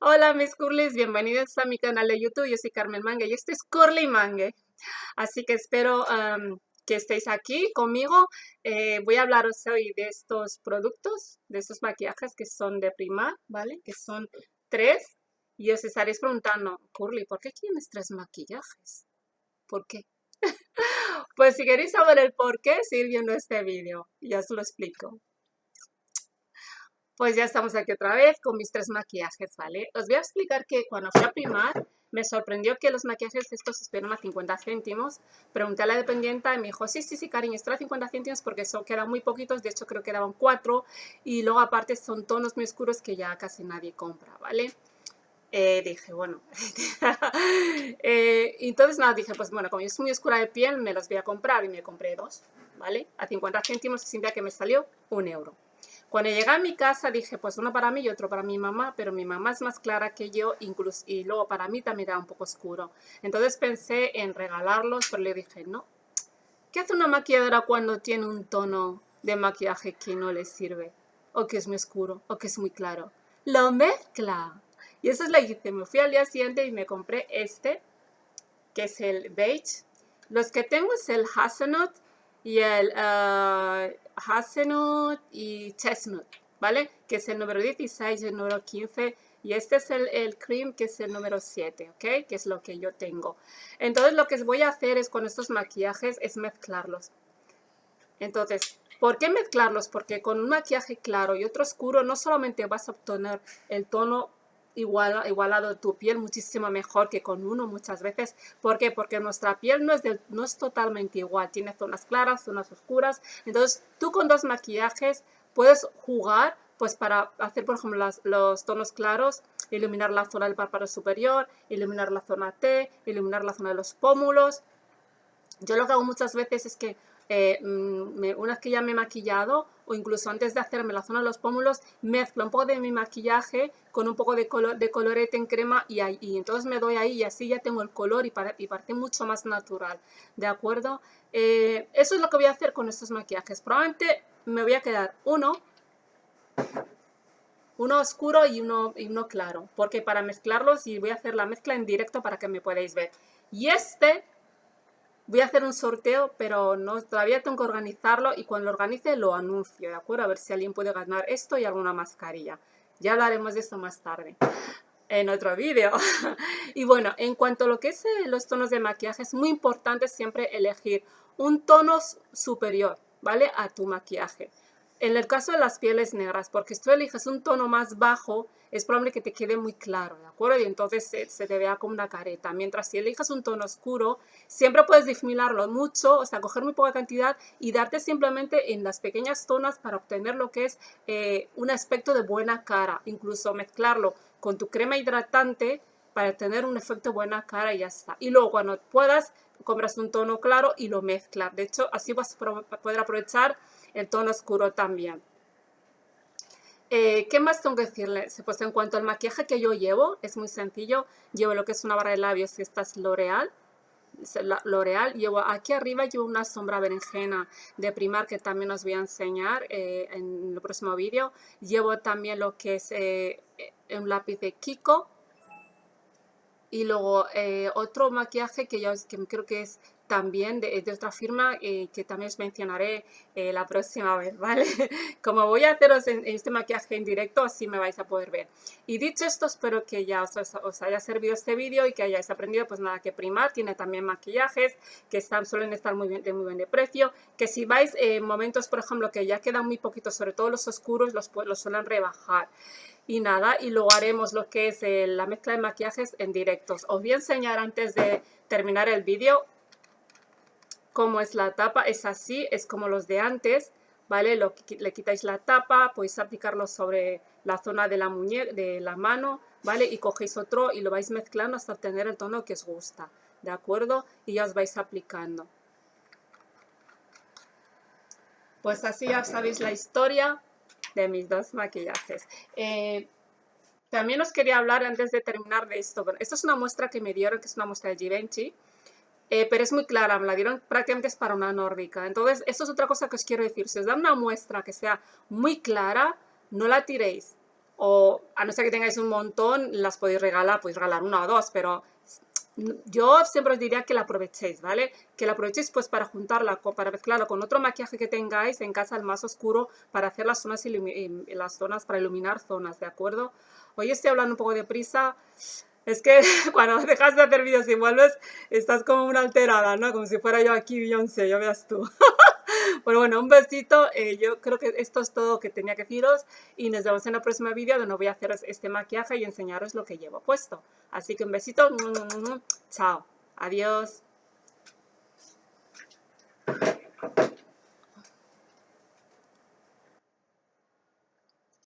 Hola mis curlis, bienvenidos a mi canal de YouTube, yo soy Carmen Mangue y esto es Curly Mangue. Así que espero que estéis aquí conmigo. Eh, voy a hablaros hoy de estos productos, de estos maquillajes que son de Primar, ¿vale? Que son tres. Y os estaréis preguntando, Curly, ¿por qué tienes tres maquillajes? ¿Por qué? pues si queréis saber el por qué, seguir viendo este vídeo, ya os lo explico. Pues ya estamos aquí otra vez con mis tres maquillajes, ¿vale? Os voy a explicar que cuando fui a primar me sorprendió que los maquillajes estos esperan a 50 céntimos. Pregunté a la dependienta y me dijo, sí, sí, sí, cariño, están a 50 céntimos porque son, quedan muy poquitos, de hecho creo que quedaban cuatro. Y luego aparte son tonos muy oscuros que ya casi nadie compra, ¿vale? Eh, dije, bueno, eh, entonces nada, dije, pues bueno, como es muy oscura de piel, me los voy a comprar y me compré dos, ¿vale? A 50 céntimos, sin que me salió un euro. Cuando llegué a mi casa dije, pues uno para mí y otro para mi mamá, pero mi mamá es más clara que yo, incluso, y luego para mí también era un poco oscuro. Entonces pensé en regalarlos, pero le dije, no. ¿Qué hace una maquilladora cuando tiene un tono de maquillaje que no le sirve? O que es muy oscuro, o que es muy claro. Lo mezcla. Y eso es lo que hice. Me fui al día siguiente y me compré este, que es el beige. Los que tengo es el hazelnut y el uh, Hazelnut y Chestnut, ¿vale? Que es el número 16 y el número 15. Y este es el, el, cream, que es el número 7, ¿ok? Que es lo que yo tengo. Entonces, lo que voy a hacer es con estos maquillajes es mezclarlos. Entonces, ¿por qué mezclarlos? Porque con un maquillaje claro y otro oscuro no solamente vas a obtener el tono igual, igualado tu piel muchísimo mejor que con uno muchas veces. ¿Por qué? Porque nuestra piel no es, no es totalmente igual. Tiene zonas claras, zonas oscuras. Entonces, tú con dos maquillajes puedes jugar pues para hacer, por ejemplo, los tonos claros, iluminar la zona del párpado superior, iluminar la zona T, iluminar la zona de los pómulos. Yo lo que hago muchas veces es que eh, mm, una vez que ya me he maquillado o incluso antes de hacerme la zona de los pómulos, mezclo un poco de mi maquillaje con un poco de, color, de colorete en crema y, ahí, entonces me doy ahí y así ya tengo el color y, para, y parece mucho más natural, ¿de acuerdo? Eh, eso es lo que voy a hacer con estos maquillajes. Probablemente me voy a quedar uno, uno oscuro y uno, y uno claro, porque para mezclarlos y voy a hacer la mezcla en directo para que me podáis ver. Y este Voy a hacer un sorteo, pero no, todavía tengo que organizarlo y cuando lo organice lo anuncio, ¿de acuerdo? A ver si alguien puede ganar esto y alguna mascarilla. Ya hablaremos de esto más tarde en otro vídeo. y bueno, en cuanto a lo que es eh, los tonos de maquillaje, es muy importante siempre elegir un tono superior, ¿vale? A tu maquillaje. En el caso de las pieles negras, porque si tú eliges un tono más bajo, es probable que te quede muy claro, ¿de acuerdo? Y entonces se, te vea como una careta. Mientras si eliges un tono oscuro, siempre puedes difuminarlo mucho, o sea, coger muy poca cantidad y darte simplemente en las pequeñas zonas para obtener lo que es eh, un aspecto de buena cara. Incluso mezclarlo con tu crema hidratante para tener un efecto buena cara y ya está. Y luego cuando puedas, compras un tono claro y lo mezclas. De hecho, así vas a poder aprovechar el tono oscuro también. Eh, ¿Qué más tengo que decirles? Pues en cuanto al maquillaje que yo llevo, es muy sencillo. Llevo lo que es una barra de labios, que esta es L'Oreal. Llevo aquí arriba llevo una sombra berenjena de Primar que también os voy a enseñar eh, en el próximo vídeo. Llevo también lo que es eh, un lápiz de Kiko. Y luego otro maquillaje que yo que creo que es también de, otra firma eh, que también os mencionaré eh, la próxima vez, ¿vale? Como voy a haceros en, este maquillaje en directo, así me vais a poder ver. Y dicho esto, espero que ya os, haya servido este vídeo y que hayáis aprendido, pues nada, que Primar tiene también maquillajes que están, suelen estar muy bien, de muy buen de precio, que si vais en momentos, por ejemplo, que ya quedan muy poquitos, sobre todo los oscuros, los, los suelen rebajar y nada, y luego haremos lo que es eh, la mezcla de maquillajes en directos. Os voy a enseñar antes de terminar el vídeo como es la tapa, es así, es como los de antes, ¿vale? Lo, le quitáis la tapa, podéis aplicarlo sobre la zona de la muñeca, de la mano, ¿vale? Y cogéis otro y lo vais mezclando hasta obtener el tono que os gusta, ¿de acuerdo? Y ya os vais aplicando. Pues así ya sabéis la historia de mis dos maquillajes. Eh, también os quería hablar antes de terminar de esto. Esto es una muestra que me dieron, que es una muestra de Givenchy. Eh, pero es muy clara, me la dieron prácticamente es para una nórdica. Entonces, esto es otra cosa que os quiero decir. Si os dan una muestra que sea muy clara, no la tiréis. o a no ser que tengáis un montón, las podéis regalar, podéis regalar una o dos, pero yo siempre os diría que la aprovechéis, ¿vale? Que la aprovechéis pues para juntarla, para mezclarla con otro maquillaje que tengáis en casa, el más oscuro, para hacer las zonas, las zonas, para iluminar zonas, ¿de acuerdo? Hoy estoy hablando un poco de prisa, es que cuando dejas de hacer vídeos y vuelves, estás como una alterada, ¿no? Como si fuera yo aquí Beyoncé, ya veas tú. Pero bueno, un besito. Eh, yo creo que esto es todo que tenía que deciros. Y nos vemos en el próximo vídeo donde voy a hacer este maquillaje y enseñaros lo que llevo puesto. Así que un besito. Chao. Adiós.